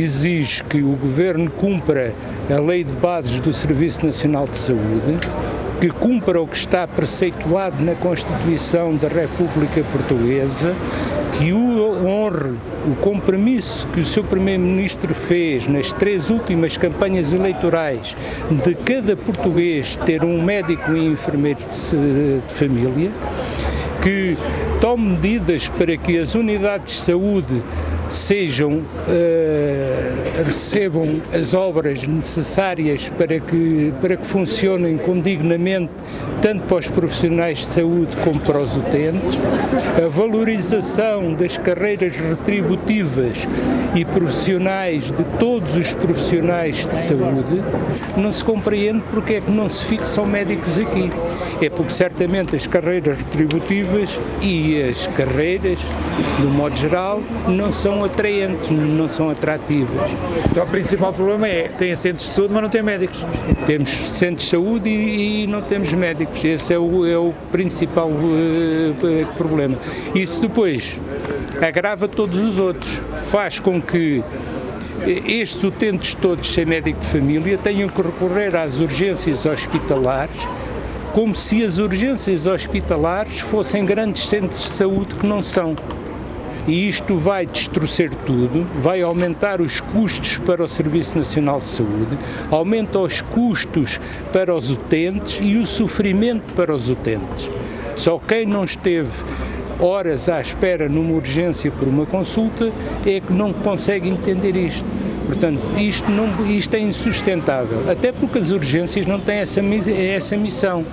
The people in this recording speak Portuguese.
exige que o Governo cumpra a Lei de Bases do Serviço Nacional de Saúde, que cumpra o que está preceituado na Constituição da República Portuguesa, que honre o compromisso que o seu Primeiro-Ministro fez nas três últimas campanhas eleitorais de cada português ter um médico e enfermeiro de, de família, que tome medidas para que as unidades de saúde sejam, uh, recebam as obras necessárias para que, para que funcionem condignamente, tanto para os profissionais de saúde como para os utentes, a valorização das carreiras retributivas e profissionais de todos os profissionais de saúde, não se compreende porque é que não se fixam médicos aqui. É porque certamente as carreiras retributivas e as carreiras, no modo geral, não são atraentes, não são atrativas. Então o principal problema é, tem centros de saúde, mas não tem médicos. Temos centros de saúde e, e não temos médicos, esse é o, é o principal uh, problema. Isso depois agrava todos os outros, faz com que estes utentes todos sem médico de família tenham que recorrer às urgências hospitalares como se as urgências hospitalares fossem grandes centros de saúde que não são e isto vai destruir tudo, vai aumentar os custos para o Serviço Nacional de Saúde, aumenta os custos para os utentes e o sofrimento para os utentes. Só quem não esteve horas à espera numa urgência por uma consulta é que não consegue entender isto. Portanto, isto, não, isto é insustentável, até porque as urgências não têm essa, essa missão.